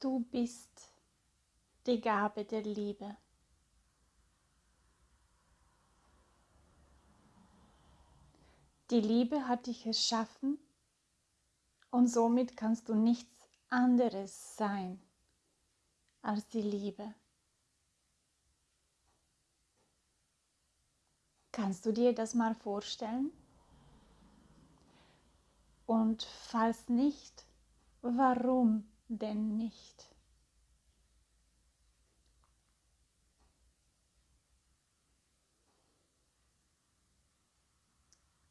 Du bist die Gabe der Liebe. Die Liebe hat dich erschaffen und somit kannst du nichts anderes sein als die Liebe. Kannst du dir das mal vorstellen? Und falls nicht, warum denn nicht?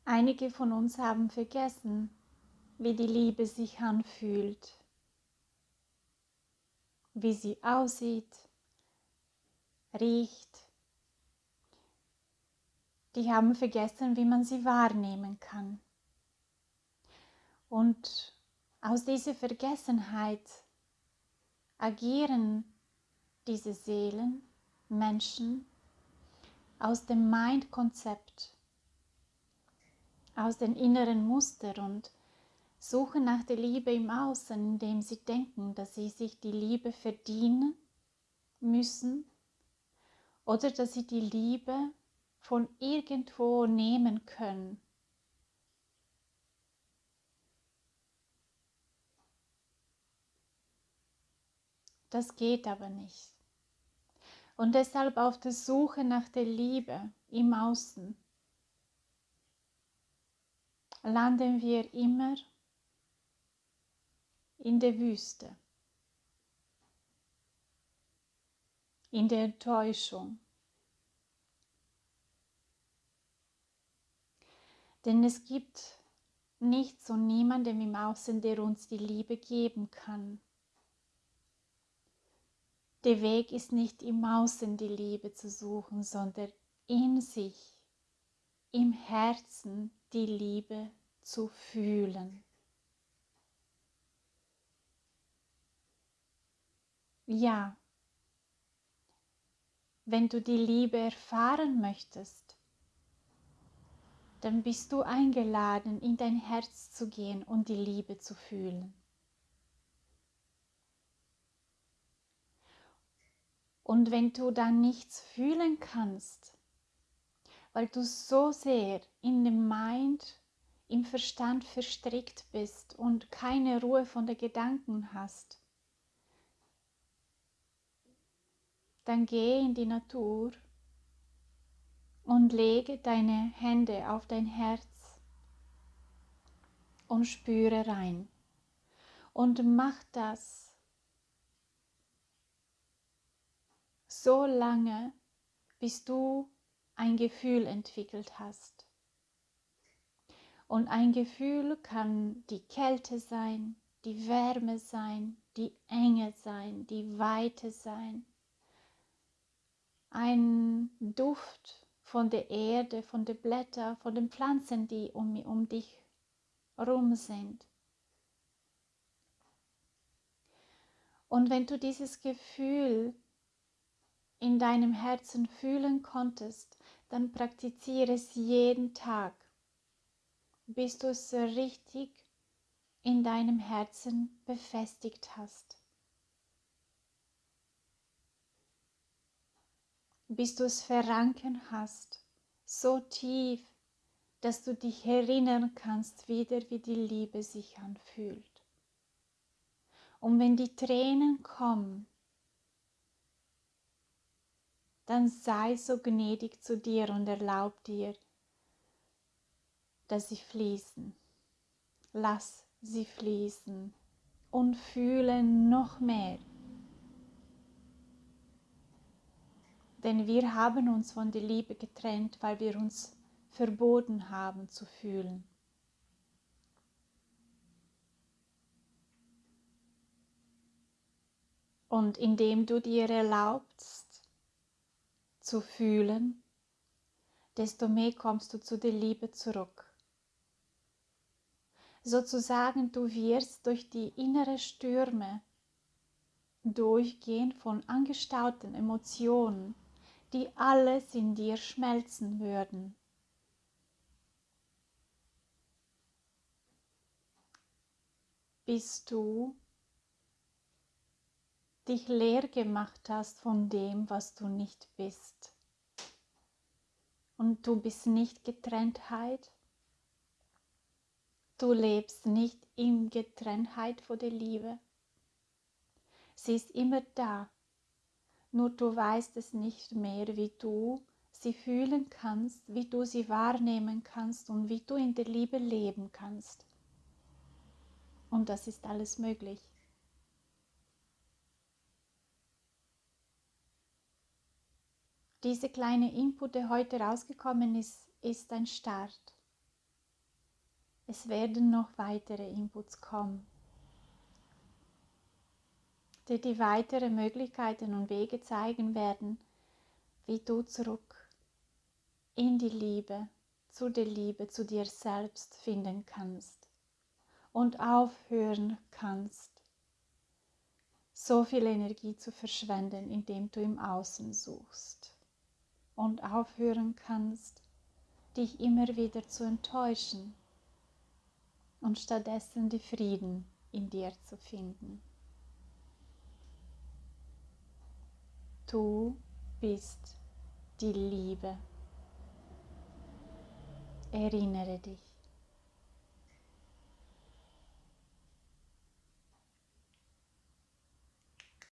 Einige von uns haben vergessen, wie die Liebe sich anfühlt, wie sie aussieht, riecht. Die haben vergessen, wie man sie wahrnehmen kann. Und aus dieser Vergessenheit agieren diese Seelen, Menschen aus dem Mind-Konzept, aus den inneren Mustern und suchen nach der Liebe im Außen, indem sie denken, dass sie sich die Liebe verdienen müssen oder dass sie die Liebe von irgendwo nehmen können. Das geht aber nicht. Und deshalb auf der Suche nach der Liebe im Außen landen wir immer in der Wüste, in der Enttäuschung. Denn es gibt nichts und niemanden im Außen, der uns die Liebe geben kann. Der Weg ist nicht im Außen die Liebe zu suchen, sondern in sich, im Herzen die Liebe zu fühlen. Ja, wenn du die Liebe erfahren möchtest, dann bist du eingeladen, in dein Herz zu gehen und die Liebe zu fühlen. Und wenn du dann nichts fühlen kannst, weil du so sehr in dem Mind, im Verstand verstrickt bist und keine Ruhe von den Gedanken hast, dann geh in die Natur und lege deine Hände auf dein Herz und spüre rein. Und mach das so lange, bis du ein Gefühl entwickelt hast. Und ein Gefühl kann die Kälte sein, die Wärme sein, die Enge sein, die Weite sein, ein Duft von der Erde, von den Blättern, von den Pflanzen, die um, um dich herum sind. Und wenn du dieses Gefühl in deinem Herzen fühlen konntest, dann praktiziere es jeden Tag, bis du es richtig in deinem Herzen befestigt hast. bis du es verranken hast, so tief, dass du dich erinnern kannst wieder, wie die Liebe sich anfühlt. Und wenn die Tränen kommen, dann sei so gnädig zu dir und erlaub dir, dass sie fließen. Lass sie fließen und fühle noch mehr Denn wir haben uns von der Liebe getrennt, weil wir uns verboten haben zu fühlen. Und indem du dir erlaubst zu fühlen, desto mehr kommst du zu der Liebe zurück. Sozusagen, du wirst durch die innere Stürme durchgehen von angestauten Emotionen die alles in dir schmelzen würden. Bis du dich leer gemacht hast von dem, was du nicht bist. Und du bist nicht Getrenntheit. Du lebst nicht in Getrenntheit vor der Liebe. Sie ist immer da, nur du weißt es nicht mehr, wie du sie fühlen kannst, wie du sie wahrnehmen kannst und wie du in der Liebe leben kannst. Und das ist alles möglich. Diese kleine Input, der heute rausgekommen ist, ist ein Start. Es werden noch weitere Inputs kommen, die die weitere Möglichkeiten und Wege zeigen werden, wie du zurück in die Liebe, zu der Liebe, zu dir selbst finden kannst und aufhören kannst, so viel Energie zu verschwenden, indem du im Außen suchst und aufhören kannst, dich immer wieder zu enttäuschen und stattdessen die Frieden in dir zu finden. Du bist die Liebe. Erinnere dich.